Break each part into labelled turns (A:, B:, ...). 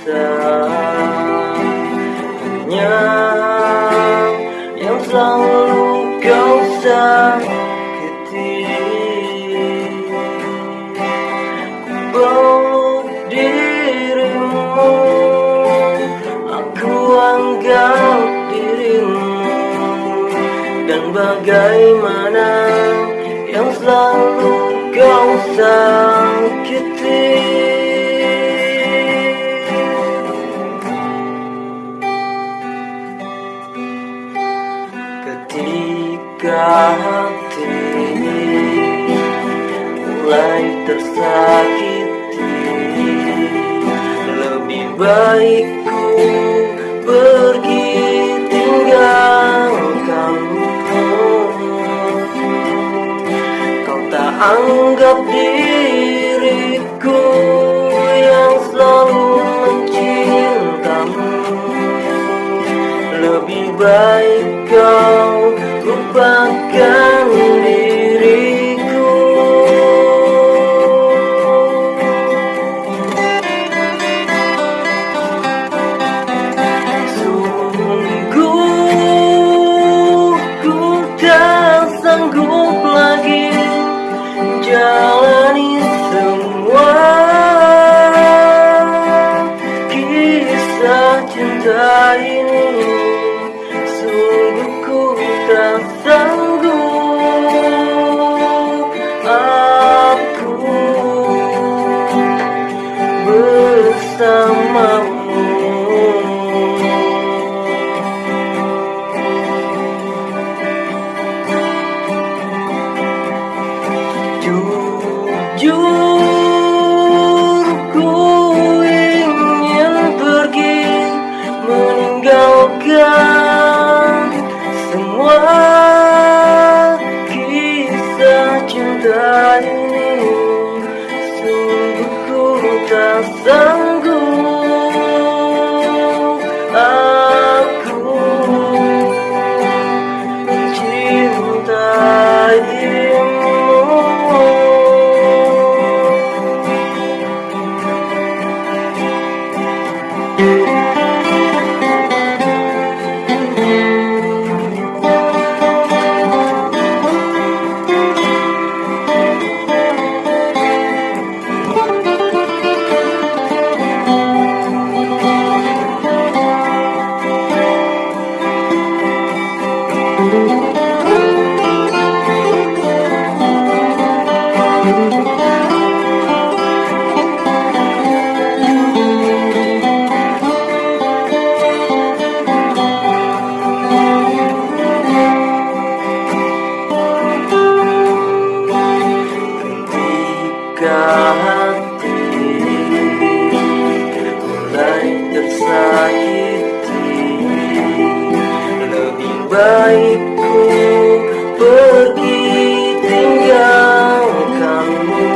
A: Hanya yang selalu kau sakiti. Peluk dirimu Aku anggap dirimu. Dan bagaimana yang selalu kau sakiti Hati mulai tersakiti Lebih baik ku pergi tinggalkanmu Kau tak anggap diriku yang selalu mencintamu. Lebih baik Sungguh ku tak Hati mulai tersakiti Lebih baik ku pergi tinggalkanmu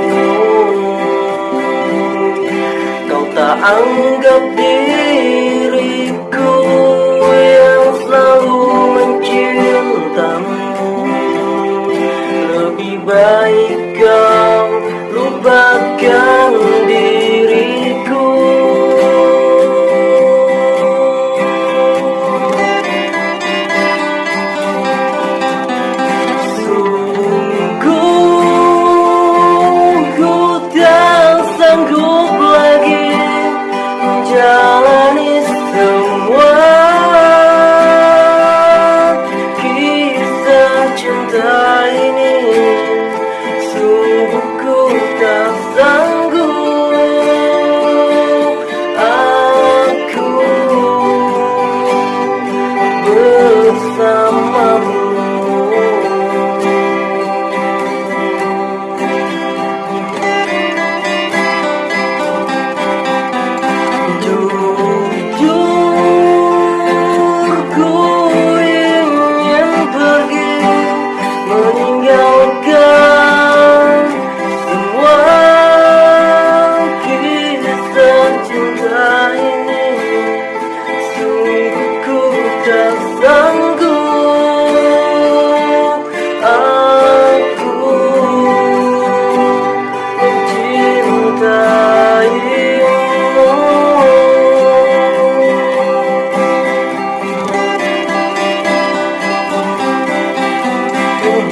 A: Kau tak anggap diriku cinta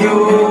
A: you.